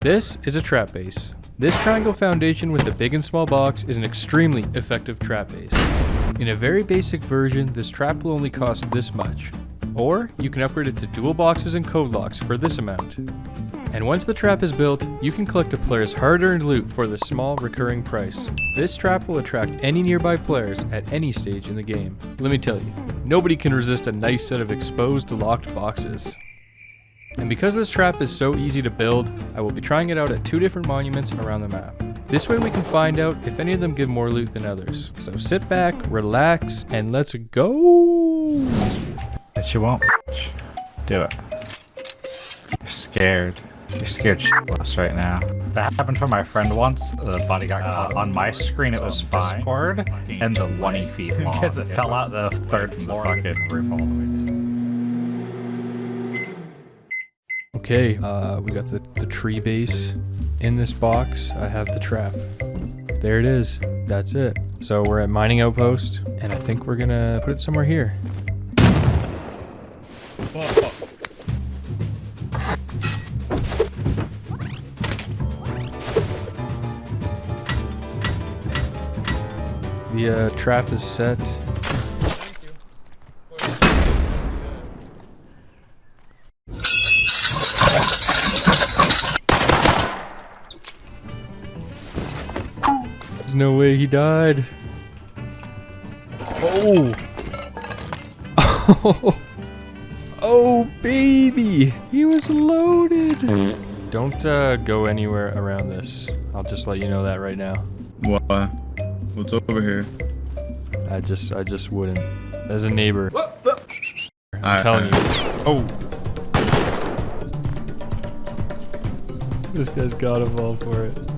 This is a trap base. This triangle foundation with the big and small box is an extremely effective trap base. In a very basic version, this trap will only cost this much. Or, you can upgrade it to dual boxes and code locks for this amount. And once the trap is built, you can collect a player's hard-earned loot for the small recurring price. This trap will attract any nearby players at any stage in the game. Let me tell you, nobody can resist a nice set of exposed locked boxes. And because this trap is so easy to build, I will be trying it out at two different monuments around the map. This way we can find out if any of them give more loot than others. So sit back, relax, and let's go! But you won't, bitch. Do it. You're scared. You're scared shitless right now. That happened for my friend once. The body got caught. Um, on my screen it was fine. Discord, and the 20 feet long. Because it fell out the third floor. The fucking roof all the way. Okay, uh, we got the, the tree base. In this box, I have the trap. There it is. That's it. So we're at mining outpost, and I think we're gonna put it somewhere here. The uh, trap is set. No way he died. Oh! Oh! Oh, baby! He was loaded! Don't uh, go anywhere around this. I'll just let you know that right now. Why? What's over here? I just, I just wouldn't. As a neighbor. I'm Alright, telling you. Oh! This guy's gotta fall for it.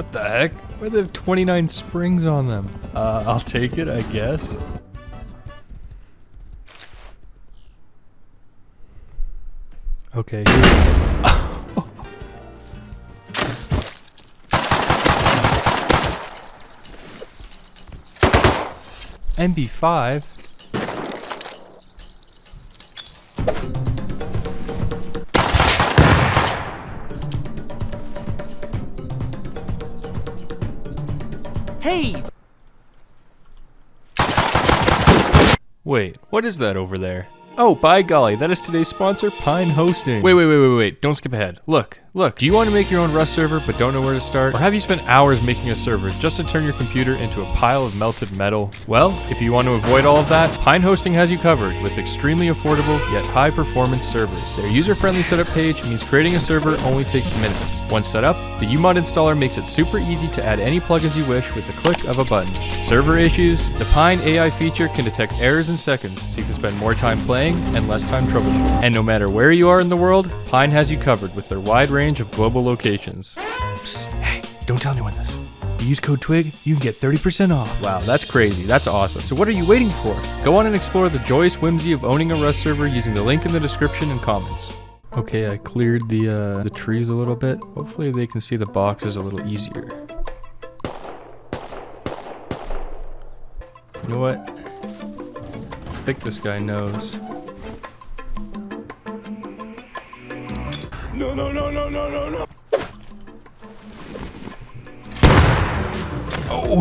What the heck? Why do they have 29 springs on them? Uh, I'll take it, I guess. Okay. MP5? Hey, Wait, what is that over there? Oh, by golly, that is today's sponsor, Pine Hosting. Wait, wait, wait, wait, wait, don't skip ahead. Look, look, do you want to make your own Rust server but don't know where to start? Or have you spent hours making a server just to turn your computer into a pile of melted metal? Well, if you want to avoid all of that, Pine Hosting has you covered with extremely affordable yet high performance servers. Their user-friendly setup page means creating a server only takes minutes. Once set up, the UMod installer makes it super easy to add any plugins you wish with the click of a button. Server issues, the Pine AI feature can detect errors in seconds, so you can spend more time playing and less time troubleshooting. And no matter where you are in the world, Pine has you covered with their wide range of global locations. Psst, hey, don't tell anyone this. You use code TWIG, you can get 30% off. Wow, that's crazy. That's awesome. So what are you waiting for? Go on and explore the joyous whimsy of owning a Rust server using the link in the description and comments. Okay, I cleared the uh, the trees a little bit. Hopefully they can see the boxes a little easier. You know what? I think this guy knows. No, no, no, no, no, no, no. Oh!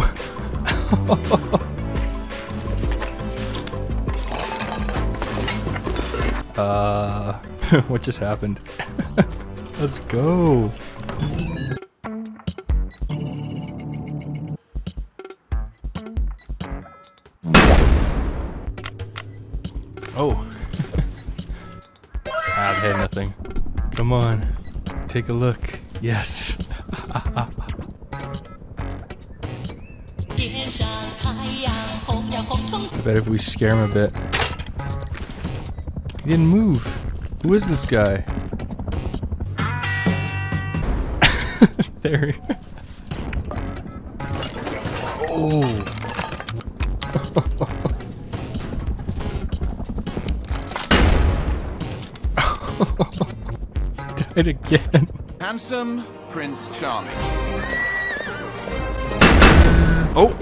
uh, what just happened? Let's go. Oh. I've had nothing. Come on. Take a look. Yes. I bet if we scare him a bit. He didn't move. Who is this guy? there. Oh. Died again. Handsome Prince Charming. Oh.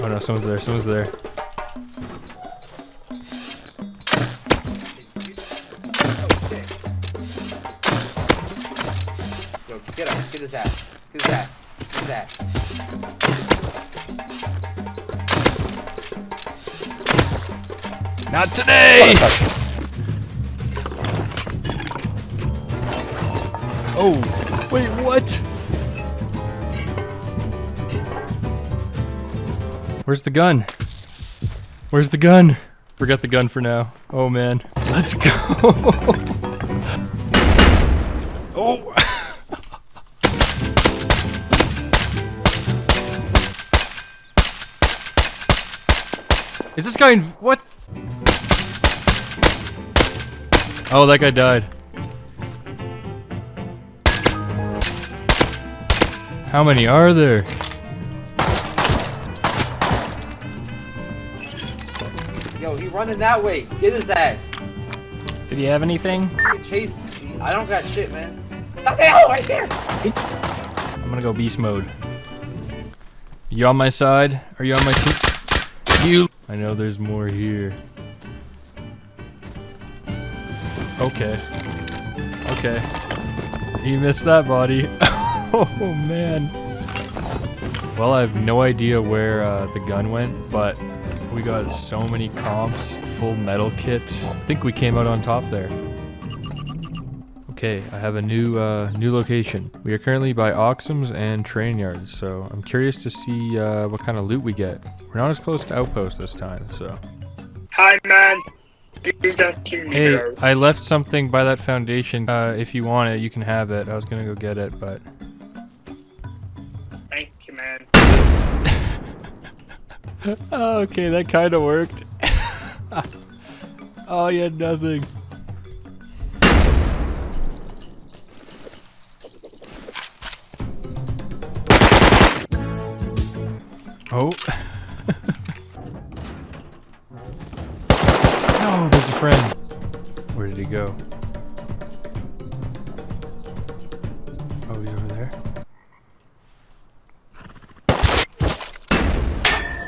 Oh no, someone's there. Someone's there. Yo, get up. Get his ass. Get his ass. Get his ass. Not today. Oh, wait, what? Where's the gun? Where's the gun? Forget the gun for now. Oh man. Let's go. oh. Is this guy in what? Oh, that guy died. How many are there? Yo, he running that way. Get his ass. Did he have anything? Get chased. I don't got shit, man. What the hell? Right there. I'm gonna go beast mode. You on my side? Are you on my team? You. I know there's more here. Okay. Okay. He missed that body. oh man. Well, I have no idea where uh, the gun went, but we got so many comps, full metal kit. I think we came out on top there. Okay, I have a new uh, new location. We are currently by Oxum's and train yards, so I'm curious to see uh, what kind of loot we get. We're not as close to outpost this time, so. Hi, man. Please don't kill me, Hey. I left something by that foundation. Uh, if you want it, you can have it. I was gonna go get it, but Oh, okay, that kind of worked. oh, you had nothing. Oh. no, there's a friend. Where did he go? Oh, he's over there.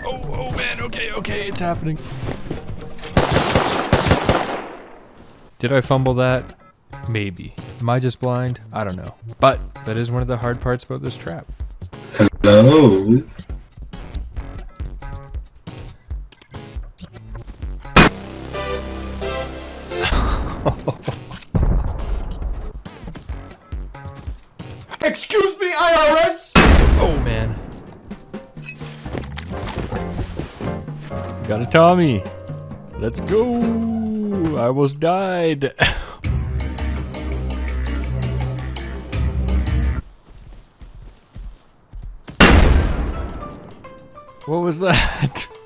Oh, oh man, okay, okay, it's happening. Did I fumble that? Maybe. Am I just blind? I don't know. But that is one of the hard parts about this trap. Hello. Excuse me, IRS! Got a Tommy. Let's go. I almost died. what was that?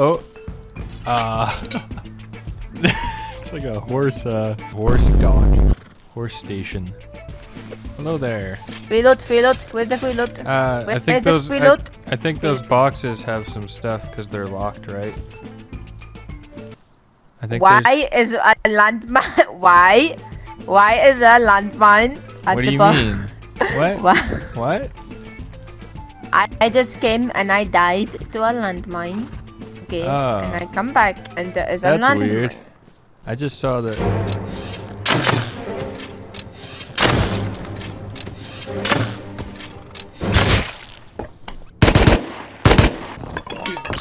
Oh. Ah. it's like a horse uh horse dock. Horse station. Hello there. Reload, reload. Where's the reload? Uh, I think where's the those. I, reload? I think those boxes have some stuff because they're locked, right? I think. Why there's- is a landmine? Why? Why is a landmine at What the do you mean? What? Why? What? I, I just came and I died to a landmine. Okay. Oh. And ah. I come back and there is a landmine. That's weird. I just saw that.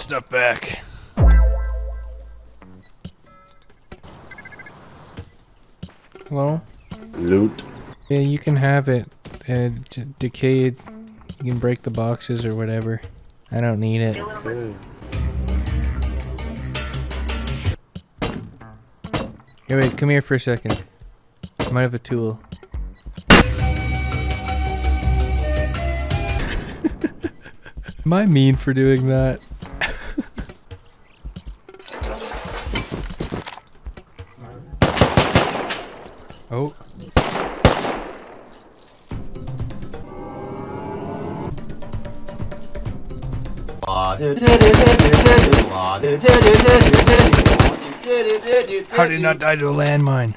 Stuff back. Hello? Loot. Yeah, you can have it. Uh, d- decayed. You can break the boxes or whatever. I don't need it. Here, wait, come here for a second. I might have a tool. Am I mean for doing that? How did he not die to a landmine?